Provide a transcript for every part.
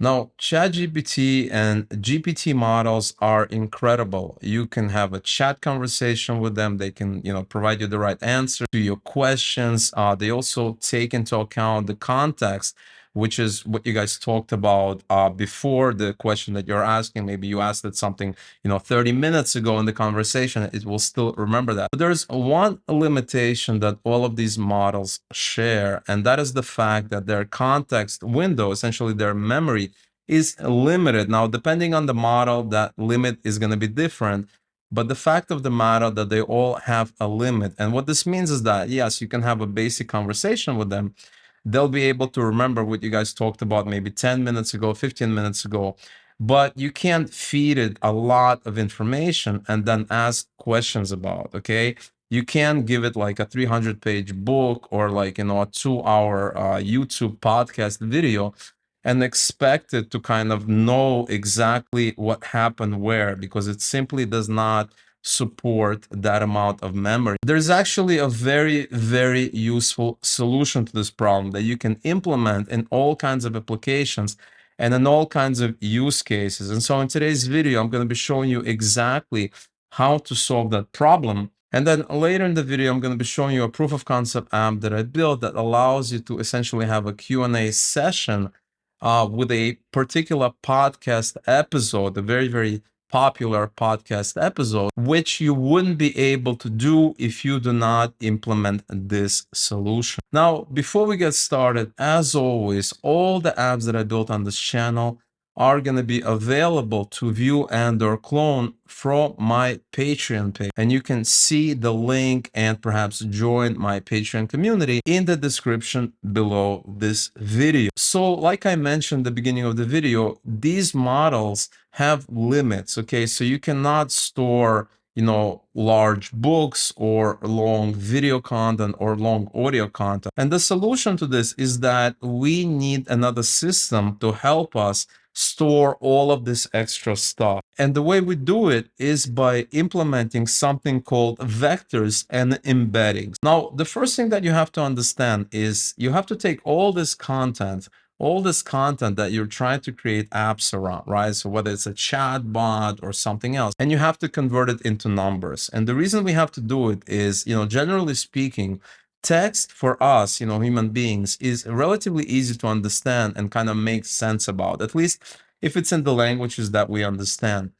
Now, ChatGPT and GPT models are incredible. You can have a chat conversation with them. They can, you know, provide you the right answer to your questions. Uh, they also take into account the context which is what you guys talked about uh, before the question that you're asking. Maybe you asked it something, you know, 30 minutes ago in the conversation, it will still remember that. But there's one limitation that all of these models share, and that is the fact that their context window, essentially their memory, is limited. Now, depending on the model, that limit is going to be different. But the fact of the matter that they all have a limit. And what this means is that, yes, you can have a basic conversation with them, they'll be able to remember what you guys talked about maybe 10 minutes ago, 15 minutes ago. But you can't feed it a lot of information and then ask questions about, okay? You can't give it like a 300 page book or like, you know, a two hour uh, YouTube podcast video and expect it to kind of know exactly what happened where because it simply does not support that amount of memory. There's actually a very, very useful solution to this problem that you can implement in all kinds of applications and in all kinds of use cases. And so in today's video, I'm going to be showing you exactly how to solve that problem. And then later in the video, I'm going to be showing you a proof of concept app that I built that allows you to essentially have a Q&A session uh, with a particular podcast episode, a very, very popular podcast episode, which you wouldn't be able to do if you do not implement this solution. Now, before we get started, as always, all the apps that I built on this channel are going to be available to view and or clone from my Patreon page. And you can see the link and perhaps join my Patreon community in the description below this video. So like I mentioned at the beginning of the video, these models have limits, okay? So you cannot store you know, large books or long video content or long audio content. And the solution to this is that we need another system to help us store all of this extra stuff. And the way we do it is by implementing something called vectors and embeddings. Now, the first thing that you have to understand is you have to take all this content all this content that you're trying to create apps around, right? So whether it's a chat bot or something else, and you have to convert it into numbers. And the reason we have to do it is, you know, generally speaking, text for us, you know, human beings is relatively easy to understand and kind of make sense about, at least if it's in the languages that we understand.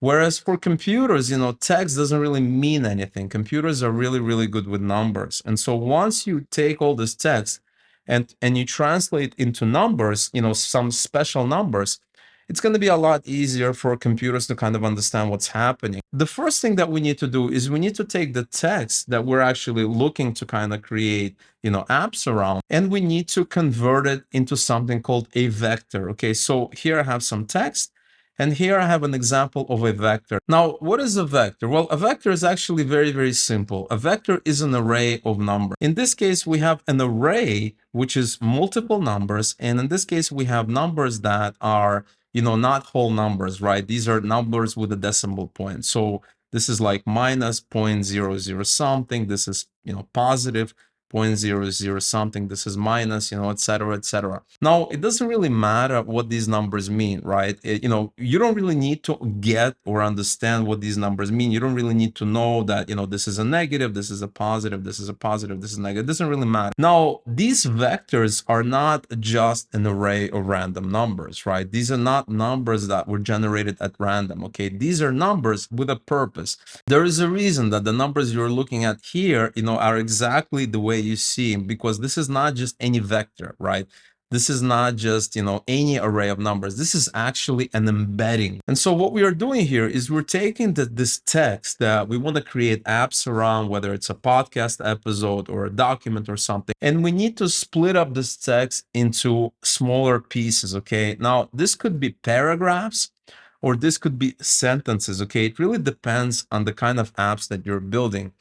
Whereas for computers, you know, text doesn't really mean anything. Computers are really, really good with numbers. And so once you take all this text and, and you translate into numbers, you know, some special numbers, it's going to be a lot easier for computers to kind of understand what's happening. The first thing that we need to do is we need to take the text that we're actually looking to kind of create, you know, apps around, and we need to convert it into something called a vector. Okay, so here I have some text. And here I have an example of a vector. Now, what is a vector? Well, a vector is actually very, very simple. A vector is an array of numbers. In this case, we have an array, which is multiple numbers. And in this case, we have numbers that are you know, not whole numbers, right? These are numbers with a decimal point. So this is like minus 0.00 something. This is, you know, positive 0.00 something, this is minus, you know, etc., etc. Now, it doesn't really matter what these numbers mean, right? It, you know, you don't really need to get or understand what these numbers mean. You don't really need to know that, you know, this is a negative, this is a positive, this is a positive, this is negative. It doesn't really matter. Now, these vectors are not just an array of random numbers, right? These are not numbers that were generated at random, okay? These are numbers with a purpose. There is a reason that the numbers you're looking at here, you know, are exactly the way you see because this is not just any vector, right? This is not just, you know, any array of numbers. This is actually an embedding. And so what we are doing here is we're taking the, this text that we want to create apps around, whether it's a podcast episode or a document or something. And we need to split up this text into smaller pieces, okay? Now, this could be paragraphs or this could be sentences, okay? It really depends on the kind of apps that you're building.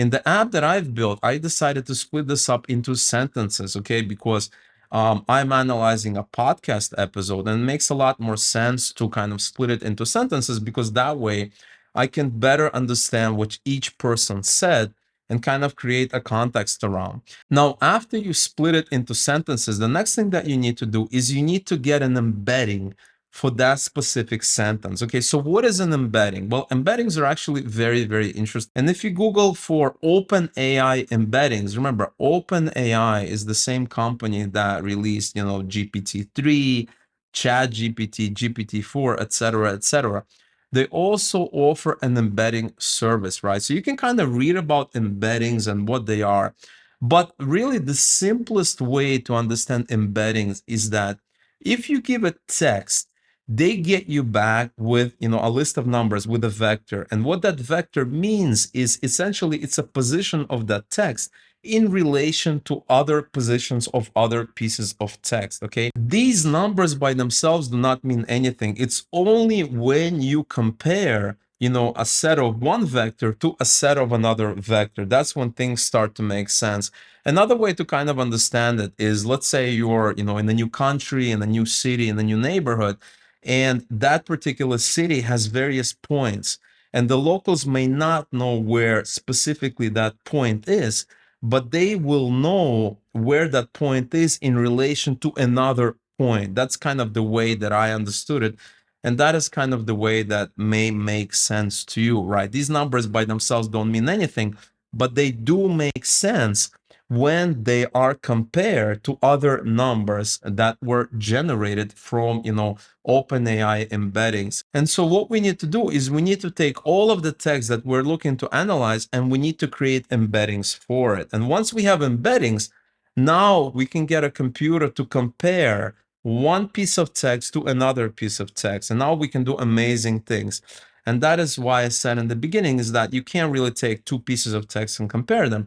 In the app that I've built, I decided to split this up into sentences, okay? Because um, I'm analyzing a podcast episode and it makes a lot more sense to kind of split it into sentences because that way I can better understand what each person said and kind of create a context around. Now, after you split it into sentences, the next thing that you need to do is you need to get an embedding for that specific sentence. Okay, so what is an embedding? Well, embeddings are actually very, very interesting. And if you Google for OpenAI embeddings, remember, OpenAI is the same company that released, you know, GPT-3, ChatGPT, GPT-4, etc., etc. They also offer an embedding service, right? So you can kind of read about embeddings and what they are. But really, the simplest way to understand embeddings is that if you give a text they get you back with you know a list of numbers with a vector. And what that vector means is essentially it's a position of that text in relation to other positions of other pieces of text okay? These numbers by themselves do not mean anything. It's only when you compare you know a set of one vector to a set of another vector. That's when things start to make sense. Another way to kind of understand it is let's say you're you know in a new country in a new city in a new neighborhood and that particular city has various points. And the locals may not know where specifically that point is, but they will know where that point is in relation to another point. That's kind of the way that I understood it. And that is kind of the way that may make sense to you, right? These numbers by themselves don't mean anything, but they do make sense when they are compared to other numbers that were generated from, you know, OpenAI embeddings. And so what we need to do is we need to take all of the text that we're looking to analyze and we need to create embeddings for it. And once we have embeddings, now we can get a computer to compare one piece of text to another piece of text. And now we can do amazing things. And that is why I said in the beginning is that you can't really take two pieces of text and compare them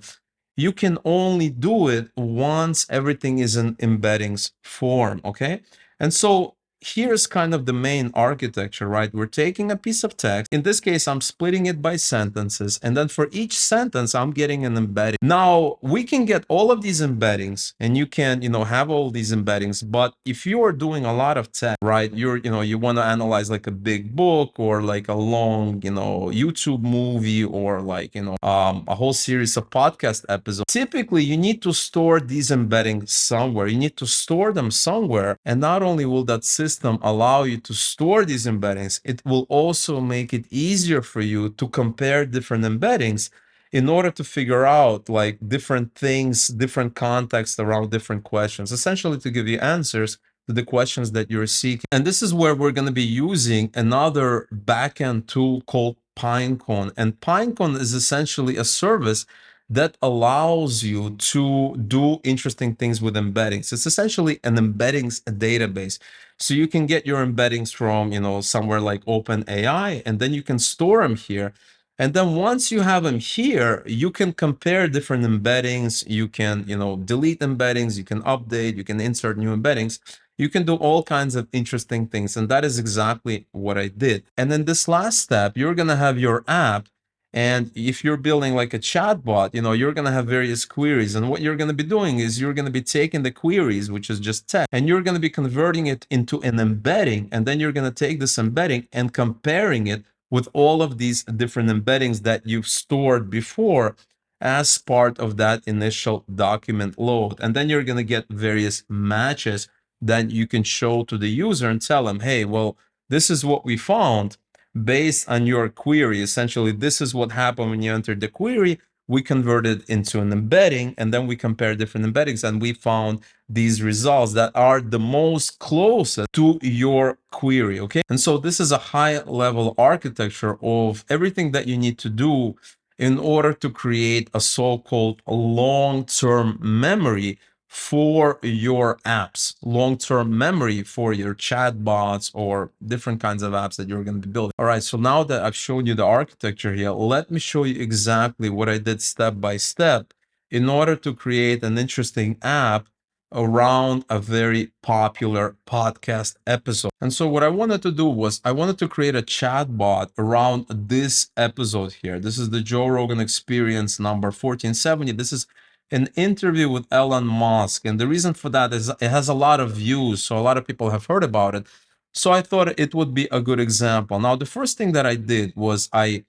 you can only do it once everything is in embeddings form, okay? And so here's kind of the main architecture, right? We're taking a piece of text. In this case, I'm splitting it by sentences. And then for each sentence, I'm getting an embedding. Now, we can get all of these embeddings and you can, you know, have all these embeddings. But if you are doing a lot of text, right, you're, you know, you want to analyze like a big book or like a long, you know, YouTube movie or like, you know, um, a whole series of podcast episodes. Typically, you need to store these embeddings somewhere. You need to store them somewhere. And not only will that system system allow you to store these embeddings, it will also make it easier for you to compare different embeddings in order to figure out like different things, different contexts around different questions, essentially to give you answers to the questions that you're seeking. And this is where we're going to be using another backend tool called Pinecone. And Pinecone is essentially a service that allows you to do interesting things with embeddings. It's essentially an embeddings database. So you can get your embeddings from, you know, somewhere like OpenAI, and then you can store them here. And then once you have them here, you can compare different embeddings. You can, you know, delete embeddings, you can update, you can insert new embeddings. You can do all kinds of interesting things. And that is exactly what I did. And then this last step, you're going to have your app and if you're building like a chatbot, you know, you're going to have various queries. And what you're going to be doing is you're going to be taking the queries, which is just text, and you're going to be converting it into an embedding. And then you're going to take this embedding and comparing it with all of these different embeddings that you've stored before as part of that initial document load. And then you're going to get various matches that you can show to the user and tell them, hey, well, this is what we found based on your query. Essentially, this is what happened when you entered the query. We converted into an embedding and then we compare different embeddings and we found these results that are the most closest to your query. Okay. And so this is a high level architecture of everything that you need to do in order to create a so-called long-term memory for your apps, long-term memory for your chatbots or different kinds of apps that you're going to be building. All right, so now that I've shown you the architecture here, let me show you exactly what I did step by step in order to create an interesting app around a very popular podcast episode. And so what I wanted to do was I wanted to create a chatbot around this episode here. This is the Joe Rogan Experience number 1470. This is an interview with Elon Musk. And the reason for that is it has a lot of views. So a lot of people have heard about it. So I thought it would be a good example. Now, the first thing that I did was I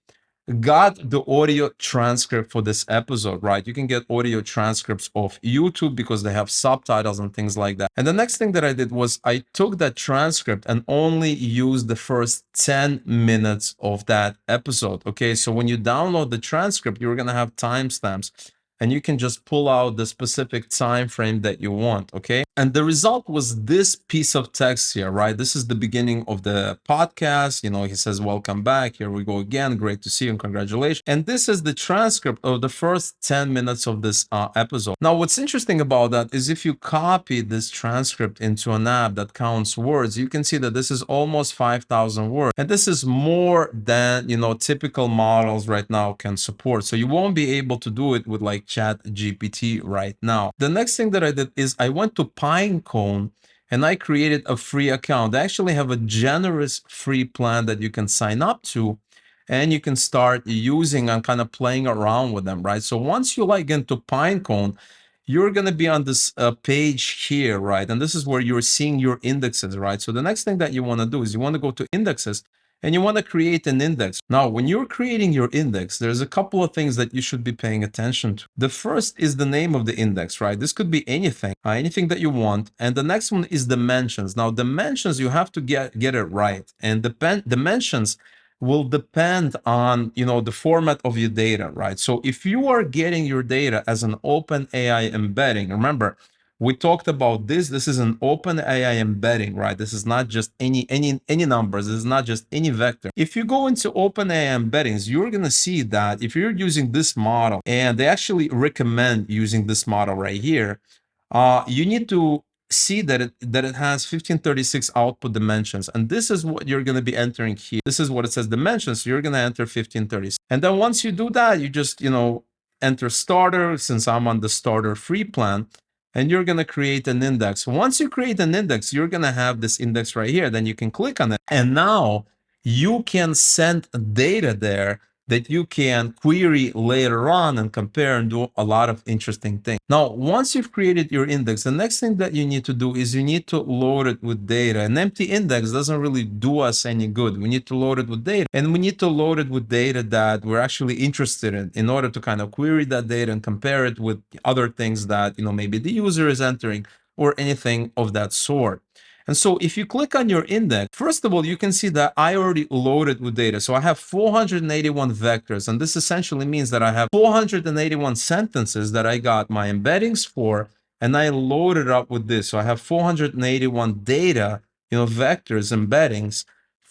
got the audio transcript for this episode, right? You can get audio transcripts of YouTube because they have subtitles and things like that. And the next thing that I did was I took that transcript and only used the first 10 minutes of that episode. Okay, so when you download the transcript, you're gonna have timestamps and you can just pull out the specific time frame that you want okay? And the result was this piece of text here right? This is the beginning of the podcast you know he says welcome back here we go again great to see you and congratulations. And this is the transcript of the first 10 minutes of this uh, episode. Now what's interesting about that is if you copy this transcript into an app that counts words you can see that this is almost 5000 words. And this is more than you know typical models right now can support. So you won't be able to do it with like like chat GPT right now. The next thing that I did is I went to Pinecone and I created a free account. They actually have a generous free plan that you can sign up to and you can start using and kind of playing around with them, right? So once you like into Pinecone, you're going to be on this uh, page here, right? And this is where you're seeing your indexes, right? So the next thing that you want to do is you want to go to indexes and you want to create an index. Now, when you're creating your index, there's a couple of things that you should be paying attention to. The first is the name of the index, right? This could be anything, uh, anything that you want. And the next one is dimensions. Now, dimensions, you have to get, get it right. And the dimensions will depend on you know the format of your data right so if you are getting your data as an open ai embedding remember we talked about this. This is an open ai embedding right? This is not just any any any numbers. This is not just any vector. If you go into open ai embeddings you're going to see that if you're using this model and they actually recommend using this model right here uh you need to see that it that it has 1536 output dimensions. And this is what you're going to be entering here. This is what it says dimensions. So you're going to enter 1536 and then once you do that you just you know enter starter. Since i'm on the starter free plan and you're going to create an index. Once you create an index, you're going to have this index right here. Then you can click on it. And now you can send data there that you can query later on and compare and do a lot of interesting things. Now, once you've created your index, the next thing that you need to do is you need to load it with data. An empty index doesn't really do us any good. We need to load it with data and we need to load it with data that we're actually interested in in order to kind of query that data and compare it with other things that, you know, maybe the user is entering or anything of that sort. And so if you click on your index, first of all, you can see that I already loaded with data. So I have 481 vectors, and this essentially means that I have 481 sentences that I got my embeddings for, and I loaded up with this. So I have 481 data, you know, vectors, embeddings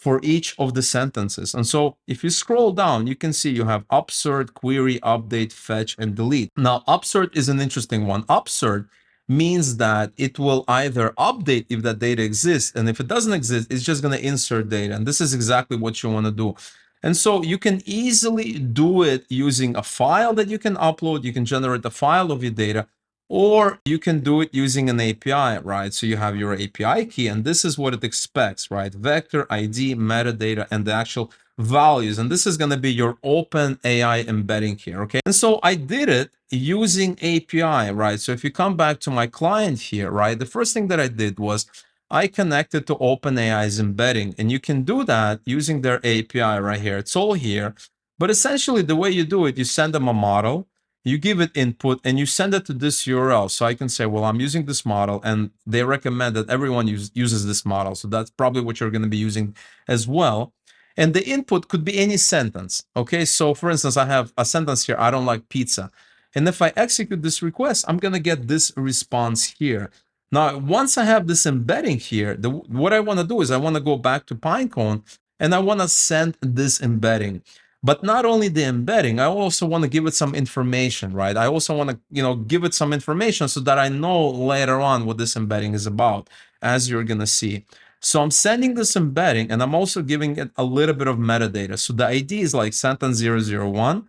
for each of the sentences. And so if you scroll down, you can see you have upsert, query, update, fetch, and delete. Now, upsert is an interesting one. Upsert means that it will either update if that data exists, and if it doesn't exist, it's just going to insert data. And this is exactly what you want to do. And so you can easily do it using a file that you can upload. You can generate a file of your data, or you can do it using an API, right? So you have your API key, and this is what it expects, right? Vector, ID, metadata, and the actual values. And this is going to be your open AI embedding here, okay? And so I did it using API, right? So if you come back to my client here, right? The first thing that I did was I connected to OpenAI's embedding, and you can do that using their API right here. It's all here. But essentially, the way you do it, you send them a model, you give it input, and you send it to this URL. So I can say, well, I'm using this model, and they recommend that everyone use, uses this model. So that's probably what you're going to be using as well. And the input could be any sentence. Okay, so for instance, I have a sentence here, I don't like pizza. And if I execute this request, I'm going to get this response here. Now, once I have this embedding here, the, what I want to do is I want to go back to Pinecone and I want to send this embedding. But not only the embedding, I also want to give it some information, right? I also want to, you know, give it some information so that I know later on what this embedding is about, as you're going to see. So I'm sending this embedding and I'm also giving it a little bit of metadata. So the ID is like sentence 001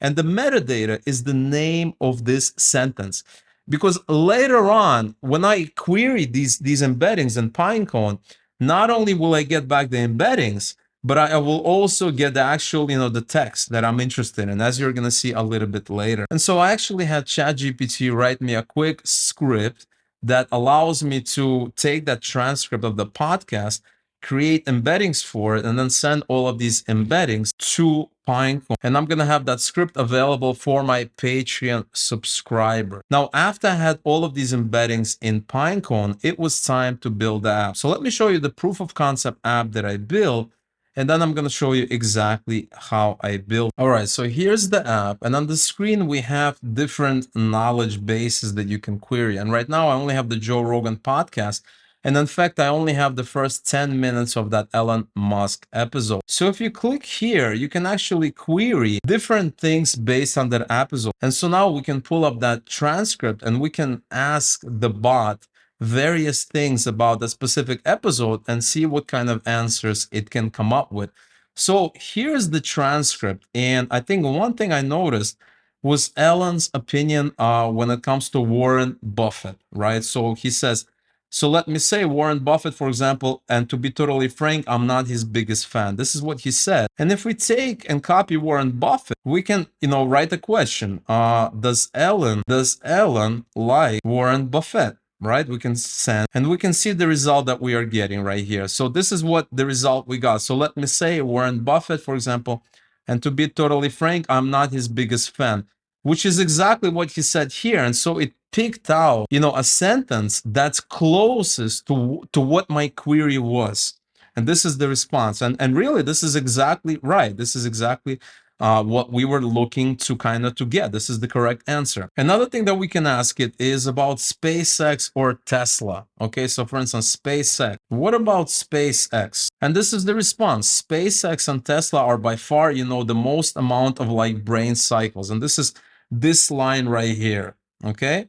and the metadata is the name of this sentence. Because later on, when I query these, these embeddings in Pinecone, not only will I get back the embeddings, but I will also get the actual, you know, the text that I'm interested in, as you're going to see a little bit later. And so I actually had ChatGPT write me a quick script that allows me to take that transcript of the podcast, create embeddings for it, and then send all of these embeddings to Pinecone, and I'm gonna have that script available for my Patreon subscriber. Now, after I had all of these embeddings in Pinecone, it was time to build the app. So let me show you the proof of concept app that I built and then I'm going to show you exactly how I built. All right, so here's the app. And on the screen, we have different knowledge bases that you can query. And right now, I only have the Joe Rogan podcast. And in fact, I only have the first 10 minutes of that Elon Musk episode. So if you click here, you can actually query different things based on that episode. And so now we can pull up that transcript and we can ask the bot various things about the specific episode and see what kind of answers it can come up with. So here's the transcript. And I think one thing I noticed was Elon's opinion uh, when it comes to Warren Buffett, right? So he says, so let me say Warren Buffett, for example, and to be totally frank, I'm not his biggest fan. This is what he said. And if we take and copy Warren Buffett, we can, you know, write a question. Uh, does Elon, does Elon like Warren Buffett? Right? We can send and we can see the result that we are getting right here. So this is what the result we got. So let me say Warren Buffett, for example, and to be totally frank, I'm not his biggest fan, which is exactly what he said here. And so it picked out, you know, a sentence that's closest to, to what my query was. And this is the response. And, and really, this is exactly right. This is exactly uh, what we were looking to kind of to get. This is the correct answer. Another thing that we can ask it is about SpaceX or Tesla. Okay, so for instance, SpaceX. What about SpaceX? And this is the response. SpaceX and Tesla are by far, you know, the most amount of like brain cycles. And this is this line right here. Okay.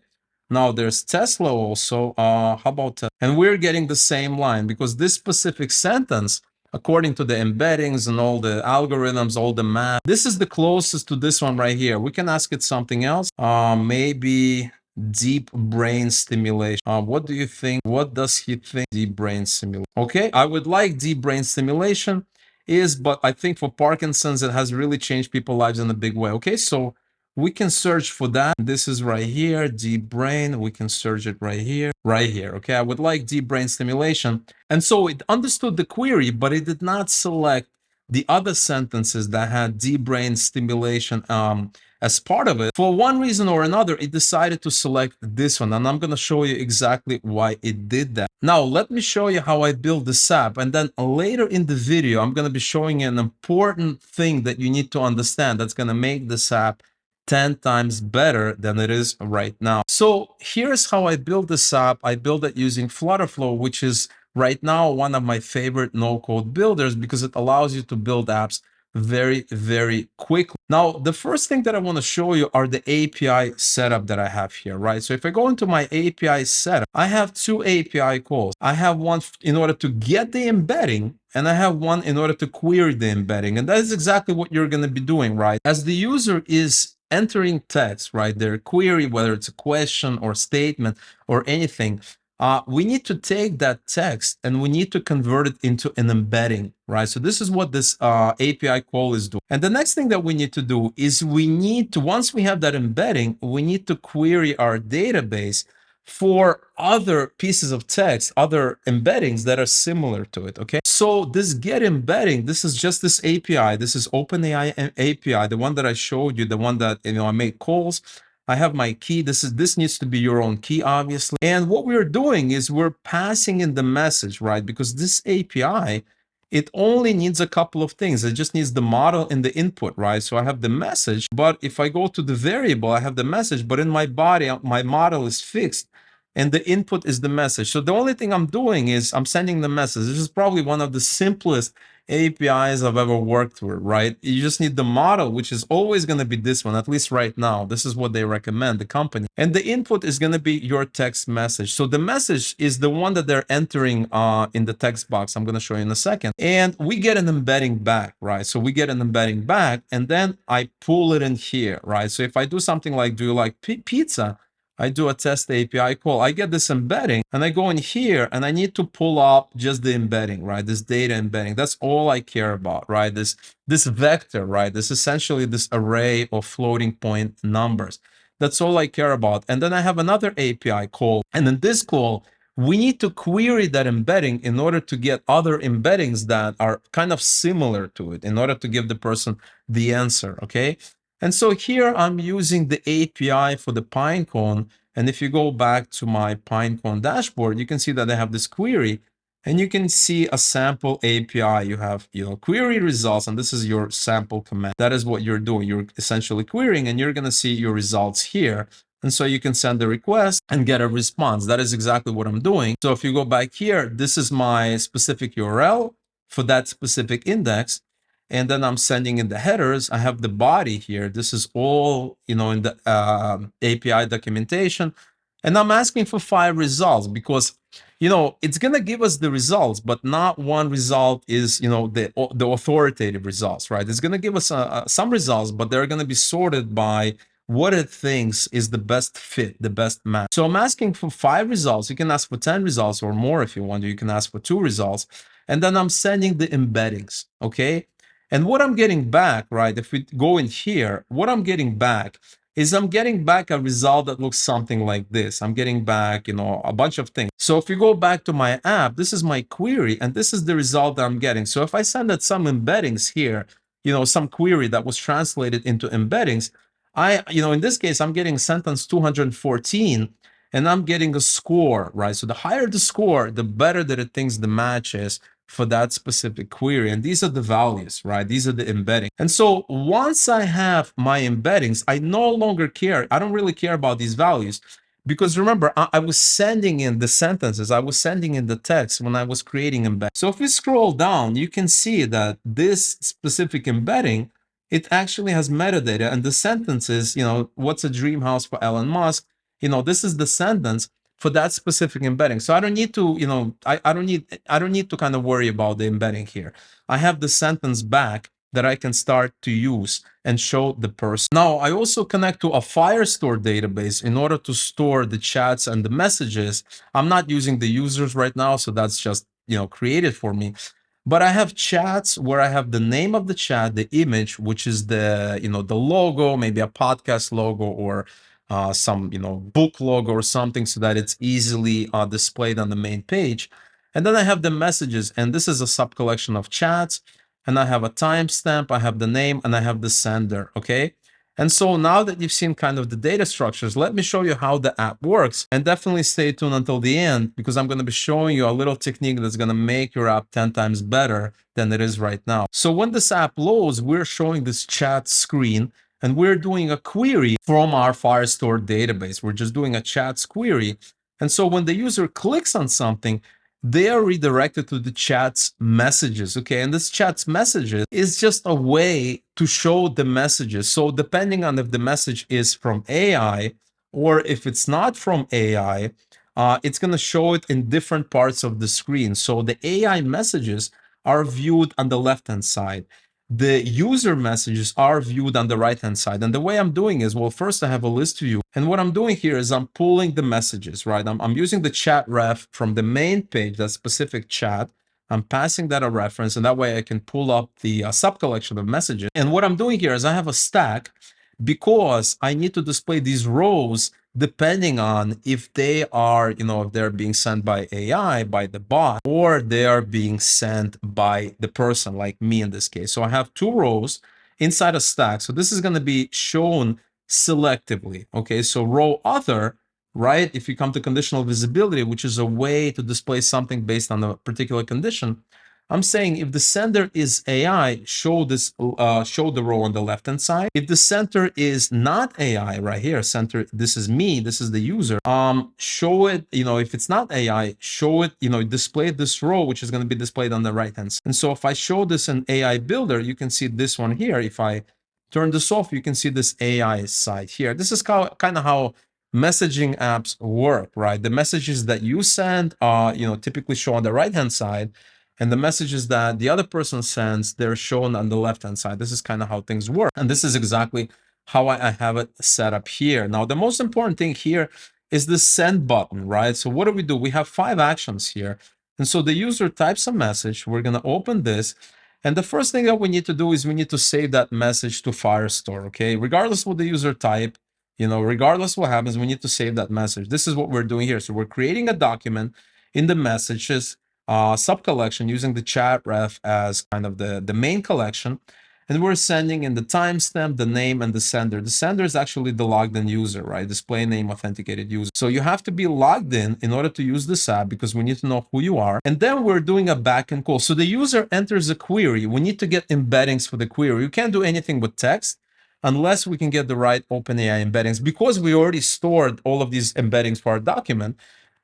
Now there's Tesla also. Uh, how about Tesla? And we're getting the same line because this specific sentence according to the embeddings and all the algorithms, all the math. This is the closest to this one right here. We can ask it something else. Uh, maybe deep brain stimulation. Uh, what do you think? What does he think deep brain stimulation? Okay, I would like deep brain stimulation is, but I think for Parkinson's, it has really changed people's lives in a big way. Okay, so we can search for that. This is right here, deep brain. We can search it right here, right here. Okay, I would like deep brain stimulation. And so it understood the query, but it did not select the other sentences that had deep brain stimulation um, as part of it. For one reason or another, it decided to select this one. And I'm going to show you exactly why it did that. Now, let me show you how I build this app. And then later in the video, I'm going to be showing you an important thing that you need to understand that's going to make this app 10 times better than it is right now. So here's how I build this app. I build it using Flutterflow, which is right now one of my favorite no-code builders because it allows you to build apps very, very quickly. Now, the first thing that I want to show you are the API setup that I have here, right? So if I go into my API setup, I have two API calls. I have one in order to get the embedding and I have one in order to query the embedding. And that is exactly what you're going to be doing, right? As the user is entering text, right, their query, whether it's a question or statement or anything, uh, we need to take that text and we need to convert it into an embedding, right? So this is what this uh, API call is doing. And the next thing that we need to do is we need to, once we have that embedding, we need to query our database for other pieces of text, other embeddings that are similar to it, okay? So this get embedding, this is just this API. This is OpenAI API, the one that I showed you, the one that, you know, I made calls. I have my key. This is this needs to be your own key, obviously. And what we're doing is we're passing in the message, right? Because this API, it only needs a couple of things. It just needs the model and the input, right? So I have the message, but if I go to the variable, I have the message, but in my body, uh, my model is fixed and the input is the message. So the only thing I'm doing is I'm sending the message. This is probably one of the simplest APIs I've ever worked with, right? You just need the model, which is always going to be this one, at least right now. This is what they recommend, the company. And the input is going to be your text message. So the message is the one that they're entering uh, in the text box. I'm going to show you in a second. And we get an embedding back, right? So we get an embedding back and then I pull it in here, right? So if I do something like, do you like pizza? I do a test API call, I get this embedding and I go in here and I need to pull up just the embedding, right? This data embedding. That's all I care about, right? This, this vector, right? This essentially this array of floating point numbers. That's all I care about. And then I have another API call. And in this call, we need to query that embedding in order to get other embeddings that are kind of similar to it in order to give the person the answer, okay? And so here I'm using the API for the Pinecone. And if you go back to my Pinecone dashboard, you can see that I have this query and you can see a sample API. You have, you know, query results, and this is your sample command. That is what you're doing. You're essentially querying, and you're going to see your results here. And so you can send a request and get a response. That is exactly what I'm doing. So if you go back here, this is my specific URL for that specific index. And then I'm sending in the headers. I have the body here. This is all, you know, in the uh, um, API documentation. And I'm asking for five results because, you know, it's going to give us the results, but not one result is, you know, the, the authoritative results, right? It's going to give us uh, uh, some results, but they're going to be sorted by what it thinks is the best fit, the best match. So I'm asking for five results. You can ask for 10 results or more if you want. You can ask for two results. And then I'm sending the embeddings, okay? And what I'm getting back, right, if we go in here, what I'm getting back is I'm getting back a result that looks something like this. I'm getting back, you know, a bunch of things. So if you go back to my app, this is my query, and this is the result that I'm getting. So if I send it some embeddings here, you know, some query that was translated into embeddings, I, you know, in this case, I'm getting sentence 214 and I'm getting a score, right? So the higher the score, the better that it thinks the match is for that specific query. And these are the values, right? These are the embeddings. And so once I have my embeddings, I no longer care. I don't really care about these values because remember, I, I was sending in the sentences, I was sending in the text when I was creating embed. So if we scroll down, you can see that this specific embedding it actually has metadata and the sentences, you know, what's a dream house for Elon Musk? You know, this is the sentence for that specific embedding. So I don't need to, you know, I, I don't need I don't need to kind of worry about the embedding here. I have the sentence back that I can start to use and show the person. Now, I also connect to a Firestore database in order to store the chats and the messages. I'm not using the users right now, so that's just, you know, created for me. But I have chats where I have the name of the chat, the image, which is the, you know, the logo, maybe a podcast logo or uh, some, you know, book log or something so that it's easily uh, displayed on the main page. And then I have the messages, and this is a sub collection of chats. And I have a timestamp, I have the name, and I have the sender, okay? And so now that you've seen kind of the data structures, let me show you how the app works. And definitely stay tuned until the end because I'm going to be showing you a little technique that's going to make your app 10 times better than it is right now. So when this app loads, we're showing this chat screen and we're doing a query from our Firestore database. We're just doing a chats query. And so when the user clicks on something, they are redirected to the chat's messages. Okay. And this chat's messages is just a way to show the messages. So depending on if the message is from AI or if it's not from AI, uh, it's going to show it in different parts of the screen. So the AI messages are viewed on the left hand side the user messages are viewed on the right hand side. And the way I'm doing is, well, first I have a list view. And what I'm doing here is I'm pulling the messages, right? I'm, I'm using the chat ref from the main page, that specific chat. I'm passing that a reference and that way I can pull up the uh, sub collection of messages. And what I'm doing here is I have a stack because I need to display these rows depending on if they are, you know, if they're being sent by AI, by the bot, or they are being sent by the person, like me in this case. So I have two rows inside a stack. So this is going to be shown selectively. Okay, so row other, right? If you come to conditional visibility, which is a way to display something based on a particular condition, I'm saying if the sender is AI, show this, uh, show the row on the left hand side. If the center is not AI, right here, center, this is me, this is the user. Um, show it, you know, if it's not AI, show it, you know, display this row, which is going to be displayed on the right hand side. And so if I show this an AI Builder, you can see this one here. If I turn this off, you can see this AI side here. This is kind of how messaging apps work, right? The messages that you send are, you know, typically show on the right hand side and the messages that the other person sends, they're shown on the left-hand side. This is kind of how things work. And this is exactly how I have it set up here. Now, the most important thing here is the send button, right? So what do we do? We have five actions here. And so the user types a message. We're going to open this. And the first thing that we need to do is we need to save that message to Firestore, okay? Regardless what the user type, You know, regardless what happens, we need to save that message. This is what we're doing here. So we're creating a document in the messages uh, sub collection using the chat ref as kind of the, the main collection. And we're sending in the timestamp, the name, and the sender. The sender is actually the logged in user, right? Display name authenticated user. So you have to be logged in in order to use this app because we need to know who you are. And then we're doing a backend call. So the user enters a query. We need to get embeddings for the query. You can't do anything with text unless we can get the right OpenAI embeddings. Because we already stored all of these embeddings for our document,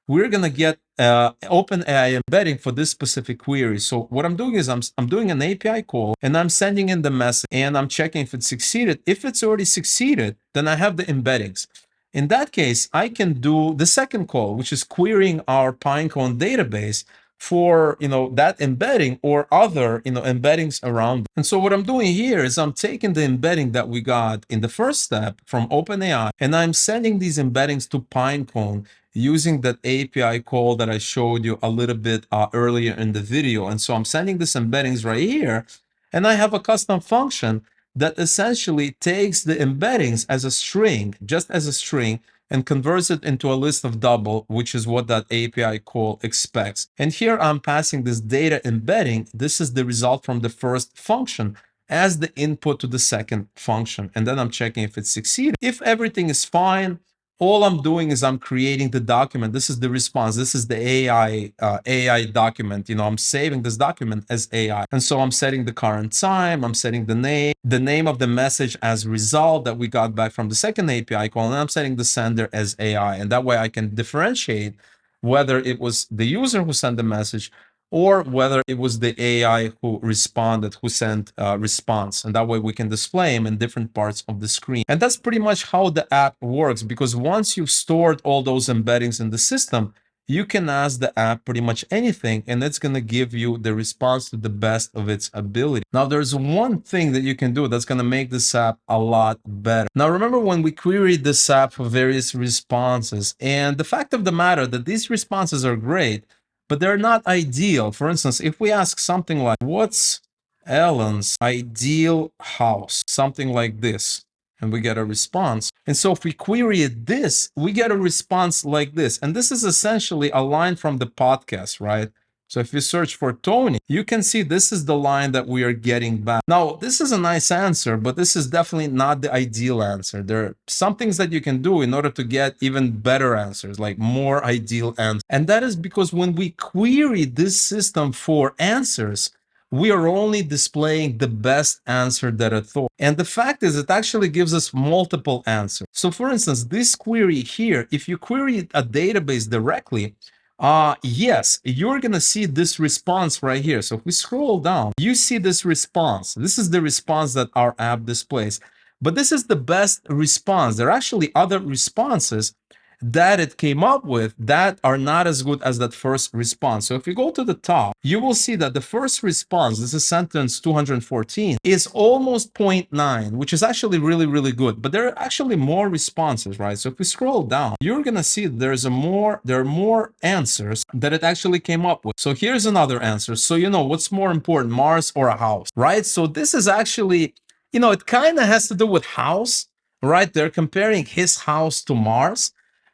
we're going to get uh, OpenAI embedding for this specific query. So what I'm doing is I'm, I'm doing an API call and I'm sending in the message and I'm checking if it succeeded. If it's already succeeded, then I have the embeddings. In that case, I can do the second call, which is querying our Pinecone database for you know that embedding or other you know embeddings around. And so what i'm doing here is i'm taking the embedding that we got in the first step from openai and i'm sending these embeddings to pinecone using that api call that i showed you a little bit uh, earlier in the video. And so i'm sending this embeddings right here and i have a custom function that essentially takes the embeddings as a string just as a string and converts it into a list of double, which is what that API call expects. And here I'm passing this data embedding. This is the result from the first function as the input to the second function. And then I'm checking if it succeeded. If everything is fine, all I'm doing is I'm creating the document. This is the response. This is the AI uh, AI document. You know, I'm saving this document as AI. And so I'm setting the current time. I'm setting the name, the name of the message as result that we got back from the second API call. And I'm setting the sender as AI. And that way I can differentiate whether it was the user who sent the message or whether it was the AI who responded, who sent a response. And that way we can display them in different parts of the screen. And that's pretty much how the app works because once you've stored all those embeddings in the system, you can ask the app pretty much anything and it's going to give you the response to the best of its ability. Now, there's one thing that you can do that's going to make this app a lot better. Now, remember when we queried this app for various responses and the fact of the matter that these responses are great, but they're not ideal. For instance, if we ask something like, what's Elon's ideal house? Something like this, and we get a response. And so if we query it this, we get a response like this. And this is essentially a line from the podcast, right? So if you search for Tony, you can see this is the line that we are getting back. Now, this is a nice answer, but this is definitely not the ideal answer. There are some things that you can do in order to get even better answers, like more ideal answers. And that is because when we query this system for answers, we are only displaying the best answer that it thought. And the fact is it actually gives us multiple answers. So for instance, this query here, if you query a database directly, uh, yes, you're going to see this response right here. So if we scroll down, you see this response. This is the response that our app displays. But this is the best response. There are actually other responses that it came up with that are not as good as that first response. So if you go to the top, you will see that the first response, this is sentence 214, is almost 0.9, which is actually really, really good. But there are actually more responses, right? So if we scroll down, you're going to see there's a more, there are more answers that it actually came up with. So here's another answer. So, you know, what's more important, Mars or a house, right? So this is actually, you know, it kind of has to do with house, right? They're comparing his house to Mars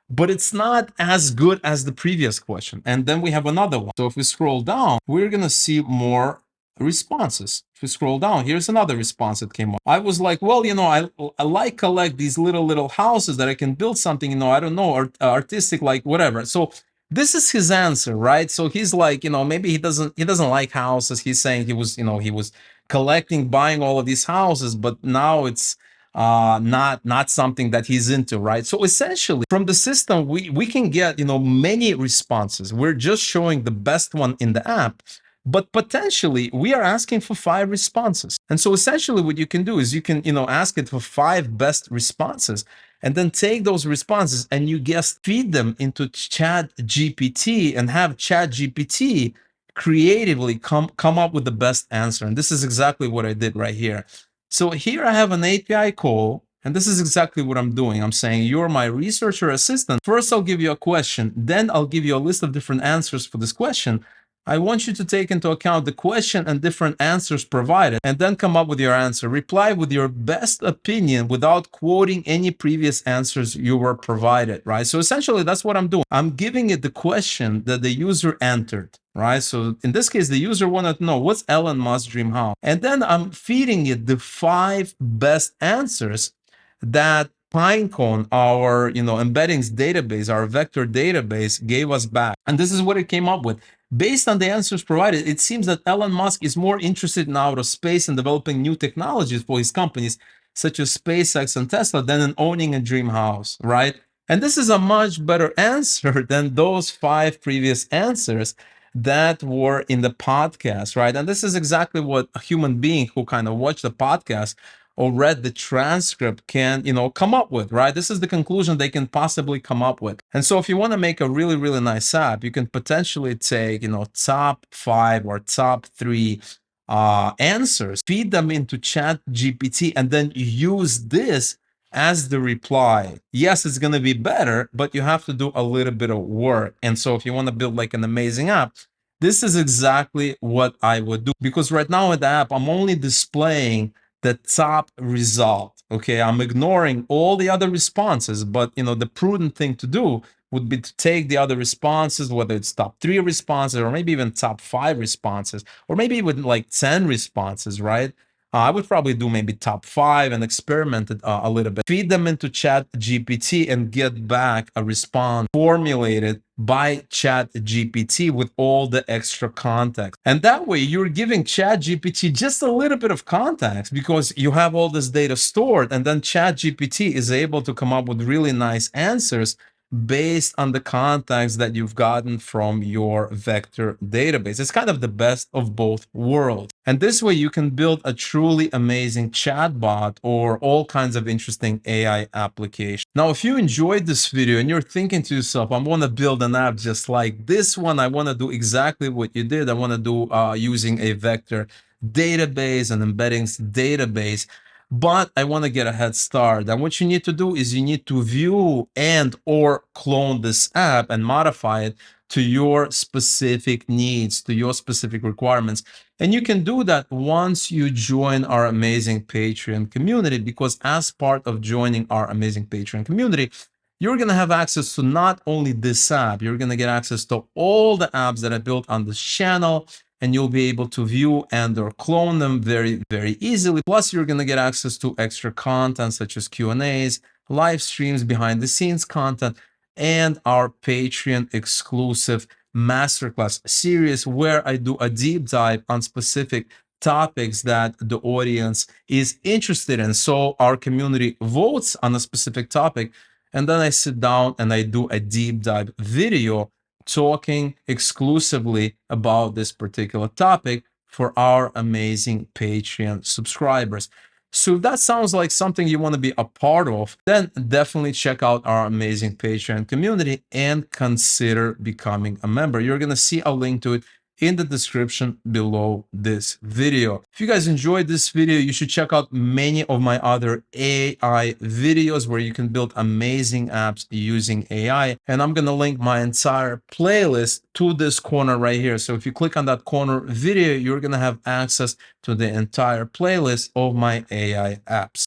but it's not as good as the previous question. And then we have another one. So if we scroll down, we're going to see more responses. If we scroll down, here's another response that came up. I was like, well, you know, I, I like collect these little, little houses that I can build something, you know, I don't know, art, uh, artistic, like whatever. So this is his answer, right? So he's like, you know, maybe he doesn't, he doesn't like houses. He's saying he was, you know, he was collecting, buying all of these houses, but now it's, uh, not not something that he's into, right? So essentially, from the system, we we can get you know many responses. We're just showing the best one in the app, but potentially we are asking for five responses. And so essentially, what you can do is you can you know ask it for five best responses, and then take those responses and you just feed them into Chat GPT and have Chat GPT creatively come come up with the best answer. And this is exactly what I did right here. So here I have an API call, and this is exactly what I'm doing. I'm saying, you're my researcher assistant. First, I'll give you a question. Then I'll give you a list of different answers for this question. I want you to take into account the question and different answers provided and then come up with your answer. Reply with your best opinion without quoting any previous answers you were provided, right? So essentially that's what I'm doing. I'm giving it the question that the user entered, right? So in this case, the user wanted to know what's Elon Musk's dream house? And then I'm feeding it the five best answers that Pinecone, our you know embeddings database, our vector database, gave us back. And this is what it came up with. Based on the answers provided, it seems that Elon Musk is more interested in outer space and developing new technologies for his companies, such as SpaceX and Tesla, than in owning a dream house, right? And this is a much better answer than those five previous answers that were in the podcast, right? And this is exactly what a human being who kind of watched the podcast or read the transcript can, you know, come up with, right? This is the conclusion they can possibly come up with. And so if you want to make a really, really nice app, you can potentially take, you know, top five or top three uh, answers, feed them into chat GPT, and then use this as the reply. Yes, it's going to be better, but you have to do a little bit of work. And so if you want to build like an amazing app, this is exactly what I would do because right now in the app, I'm only displaying the top result. Okay, I'm ignoring all the other responses, but you know, the prudent thing to do would be to take the other responses, whether it's top three responses or maybe even top five responses, or maybe even like 10 responses, right? Uh, I would probably do maybe top five and experiment it uh, a little bit. Feed them into Chat GPT and get back a response formulated by Chat GPT with all the extra context. And that way you're giving Chat GPT just a little bit of context because you have all this data stored and then Chat GPT is able to come up with really nice answers based on the context that you've gotten from your vector database. It's kind of the best of both worlds. And this way you can build a truly amazing chatbot or all kinds of interesting AI applications. Now, if you enjoyed this video and you're thinking to yourself, I want to build an app just like this one, I want to do exactly what you did. I want to do uh, using a vector database and embeddings database but I want to get a head start. And what you need to do is you need to view and or clone this app and modify it to your specific needs, to your specific requirements. And you can do that once you join our amazing Patreon community, because as part of joining our amazing Patreon community, you're going to have access to not only this app, you're going to get access to all the apps that I built on this channel and you'll be able to view and or clone them very, very easily. Plus, you're going to get access to extra content such as Q&As, live streams, behind the scenes content, and our Patreon exclusive masterclass series where I do a deep dive on specific topics that the audience is interested in. So our community votes on a specific topic, and then I sit down and I do a deep dive video talking exclusively about this particular topic for our amazing Patreon subscribers. So if that sounds like something you want to be a part of, then definitely check out our amazing Patreon community and consider becoming a member. You're going to see a link to it in the description below this video. If you guys enjoyed this video, you should check out many of my other AI videos where you can build amazing apps using AI. And I'm going to link my entire playlist to this corner right here. So if you click on that corner video, you're going to have access to the entire playlist of my AI apps.